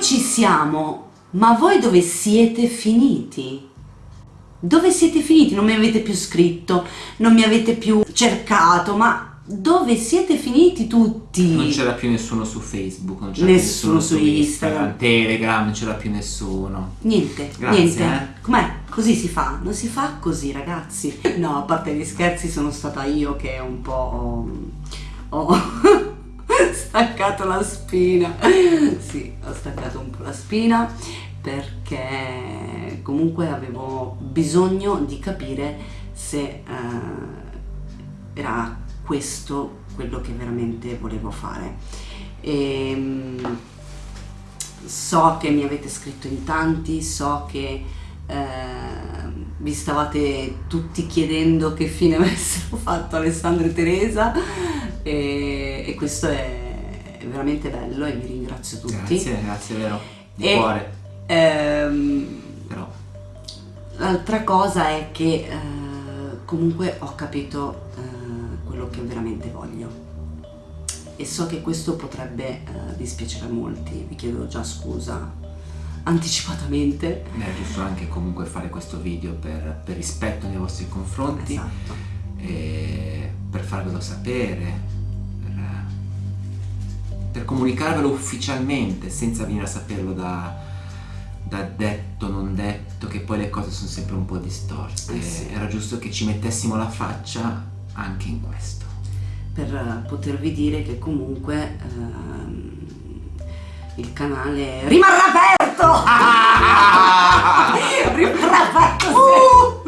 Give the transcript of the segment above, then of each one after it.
ci siamo, ma voi dove siete finiti? Dove siete finiti? Non mi avete più scritto, non mi avete più cercato, ma dove siete finiti tutti? Non c'era più nessuno su Facebook, non c'era Nessuno nessuno su Instagram. Instagram, Telegram, non c'era più nessuno. Niente, Grazie, niente. eh. Com'è? Così si fa? Non si fa così, ragazzi. No, a parte gli scherzi, sono stata io che un po' ho staccato la spina. Sì, ho staccato un po' la spina perché comunque avevo bisogno di capire se eh, era questo quello che veramente volevo fare. Ehm, so che mi avete scritto in tanti, so che eh, vi stavate tutti chiedendo che fine avessero fatto Alessandro e Teresa e, e questo è, veramente bello e vi ringrazio tutti. Grazie, grazie, vero. Di E- cuore, Ehm, però. L'altra cosa è che eh, comunque ho capito eh, quello che veramente voglio e so che questo potrebbe eh, dispiacere a molti, vi chiedo già scusa anticipatamente. È giusto anche comunque fare questo video per, per rispetto nei vostri confronti Esatto. Per farvelo sapere, per, per comunicarvelo ufficialmente senza venire a saperlo da, da detto, non detto, che poi le cose sono sempre un po' distorte. Eh sì. Era giusto che ci mettessimo la faccia anche in questo. Per eh, potervi dire che comunque ehm, il canale rimarrà aperto! rimarrà aperto!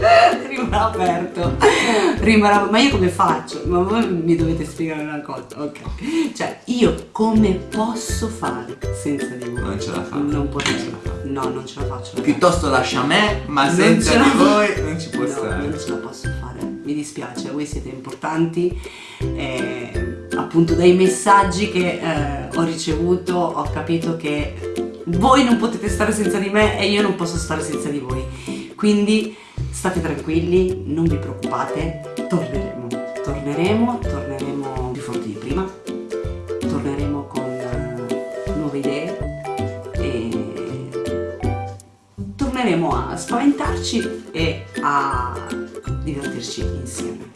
rimarrà aperto rimarrà ma io come faccio? ma voi mi dovete spiegare una cosa ok cioè io come posso fare senza di voi? Non ce la fa. non Non potete ce la no non ce la faccio. Piuttosto lascia me, ma Non senza di voi non ci può No, stare. non ce la posso fare, mi dispiace, voi siete importanti. eh, appunto dai messaggi che eh, ho ricevuto ho capito che voi non potete stare senza di me e io non posso stare senza di voi. Quindi state tranquilli, non vi preoccupate, torneremo. Torneremo, torneremo più forti di prima, torneremo con eh, nuove idee e torneremo a spaventarci e a divertirci insieme.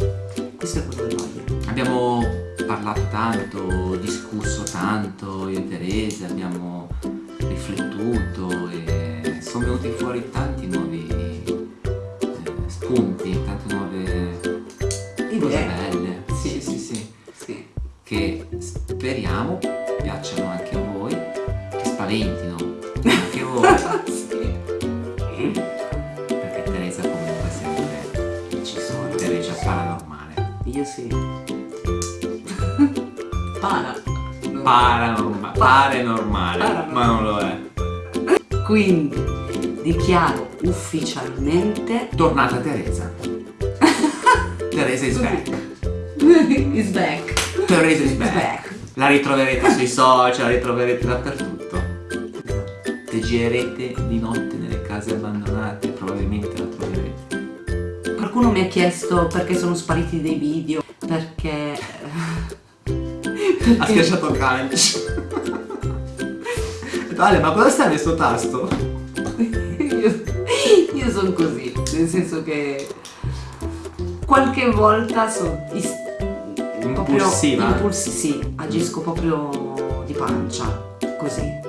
Questo è quello che voglio. Abbiamo parlato tanto, discusso tanto, io e Teresa, abbiamo riflettuto e sono venuti fuori tanti nuovi che spaventino anche voi, sì. perché Teresa comunque sempre Ci sono. Teresa paranormale. Io sì. Para. Paranormale, Paranormale. ma non lo è. Quindi dichiaro ufficialmente Tornata Teresa. Teresa is back. is back. Teresa is back. La ritroverete sui social, la ritroverete dappertutto. Se girerete di notte nelle case abbandonate, probabilmente la troverete. Qualcuno mi ha chiesto perché sono spariti dei video, perché... Ha schiacciato calcio. Vale, ma cosa stai sto tasto? io, io sono così, nel senso che qualche volta sono Impulsiva? proprio impulsi, sì, agisco proprio di pancia, così,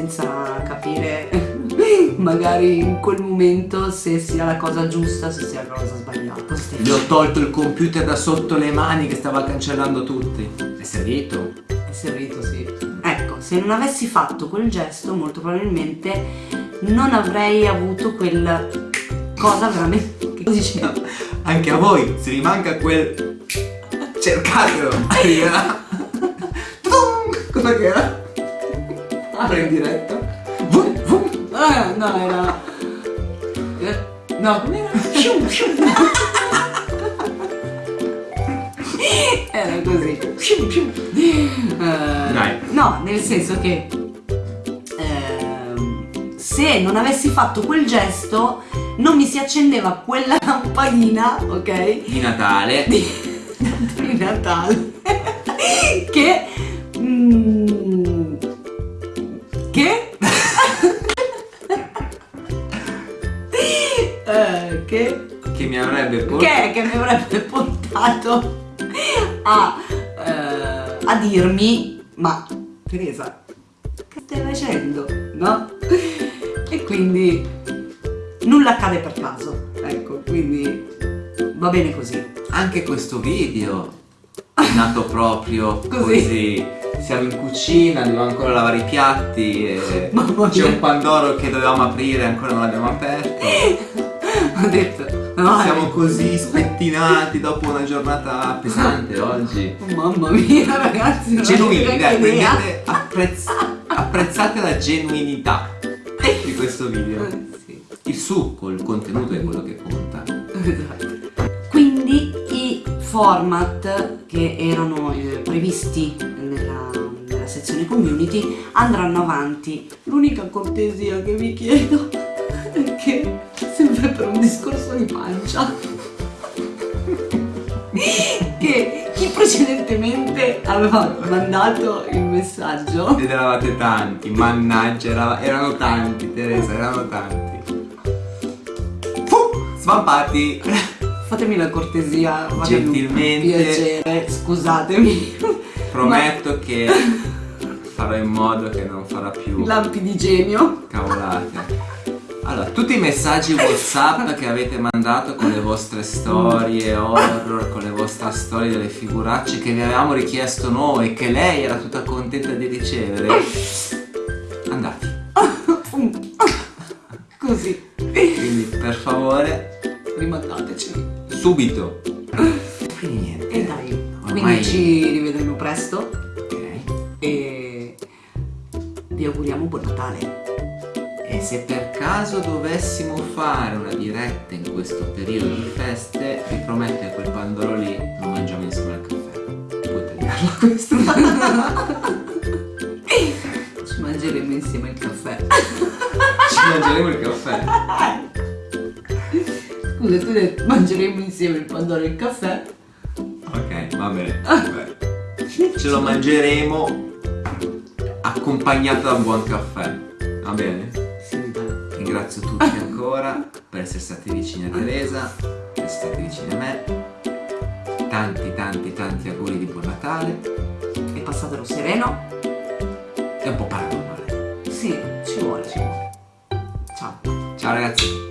senza capire magari in quel momento se sia la cosa giusta, se sia la cosa sbagliata. Gli ho tolto il computer da sotto le mani che stava cancellando tutti. È servito? È servito, sì. Ecco, se non avessi fatto quel gesto, molto probabilmente non avrei avuto quel cosa veramente che diceva. Anche a voi, se vi manca quel... Cercatelo! Arriverà! Tudum! Apre in diretta. Vum, vum. Ah, no, era. eh, No, com'era? Scium. Era così. Scium. Eh, Dai. No, nel senso che ehm, se non avessi fatto quel gesto non mi si accendeva quella lampadina, ok? Di Natale. Di, di Natale che mm, avrebbe portato... Che, che mi avrebbe portato a, eh, a dirmi ma Teresa che stai facendo? No? E quindi nulla accade per caso ecco quindi va bene così Anche questo video è nato proprio Così. così. Siamo in cucina, dobbiamo ancora lavare i piatti e c'è un pandoro che dovevamo aprire e ancora non l'abbiamo aperto. ho detto no, Siamo eh, così spettinati dopo una giornata pesante oggi. mamma mia ragazzi non Genuini, dai, prendete, apprezz- apprezzate la genuinità di questo video. Eh, sì. Il succo, il contenuto è quello che conta. Esatto. Quindi i format che erano eh, previsti nella, nella sezione community andranno avanti. L'unica cortesia che vi chiedo è che per un discorso di pancia che chi precedentemente aveva mandato il messaggio Ed eravate tanti, mannaggia, era- erano tanti, Teresa, erano tanti. Svampati. fatemi la cortesia Gentilmente. piacere scusatemi Prometto che farò in modo che non farà più lampi di genio cavolate. Allora, tutti i messaggi WhatsApp che avete mandato con le vostre storie horror, con le vostre storie delle figuracce che vi avevamo richiesto noi, che lei era tutta contenta di ricevere, andati. così Quindi per favore, rimandateci subito. Quindi niente. e dai Ormai- quindi ci rivedremo presto Ok. e vi auguriamo buon Natale E se per caso dovessimo fare una diretta in questo periodo di feste, vi prometto che quel pandoro lì lo mangiamo insieme al caffè. Puoi tagliarla questa. ci mangeremo insieme il caffè Ci mangeremo il caffè. scusa tu hai detto mangeremo insieme il pandoro e il caffè Ok, va bene. Ce lo mangeremo accompagnato da un buon caffè. Va bene? Ringrazio tutti ancora per essere stati vicini a Teresa, per essere stati vicini a me. Tanti, tanti, tanti auguri di buon Natale. e passatelo sereno È un po' paranormale. sì ci vuole ci vuole ciao Ciao ragazzi.